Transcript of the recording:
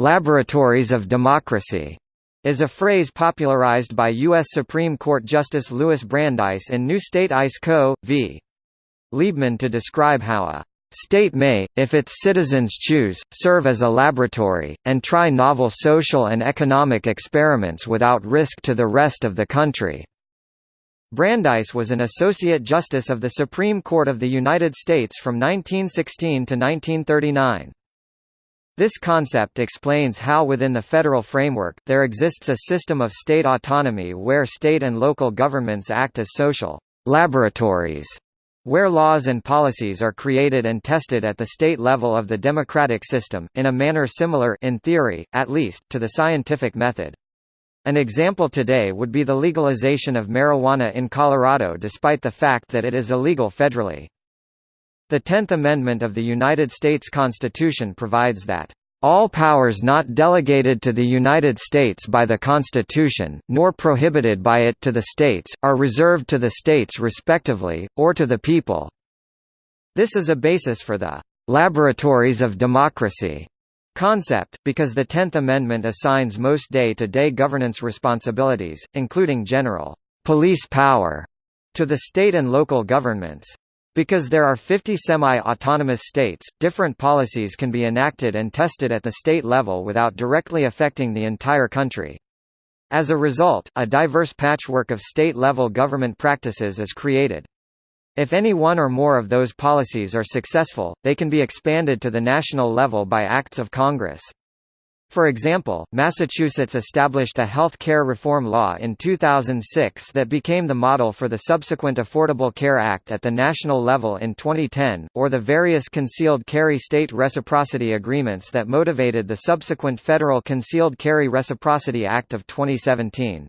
"'laboratories of democracy' is a phrase popularized by U.S. Supreme Court Justice Louis Brandeis in New State ICE Co. v. Liebmann to describe how a State may, if its citizens choose, serve as a laboratory, and try novel social and economic experiments without risk to the rest of the country. Brandeis was an Associate Justice of the Supreme Court of the United States from 1916 to 1939. This concept explains how within the federal framework, there exists a system of state autonomy where state and local governments act as social laboratories, where laws and policies are created and tested at the state level of the democratic system, in a manner similar in theory, at least, to the scientific method. An example today would be the legalization of marijuana in Colorado despite the fact that it is illegal federally. The Tenth Amendment of the United States Constitution provides that all powers not delegated to the United States by the Constitution, nor prohibited by it to the states, are reserved to the states respectively, or to the people." This is a basis for the «laboratories of democracy» concept, because the Tenth Amendment assigns most day-to-day -day governance responsibilities, including general «police power» to the state and local governments. Because there are 50 semi-autonomous states, different policies can be enacted and tested at the state level without directly affecting the entire country. As a result, a diverse patchwork of state-level government practices is created. If any one or more of those policies are successful, they can be expanded to the national level by acts of Congress. For example, Massachusetts established a health care reform law in 2006 that became the model for the subsequent Affordable Care Act at the national level in 2010, or the various concealed carry state reciprocity agreements that motivated the subsequent federal Concealed Carry Reciprocity Act of 2017.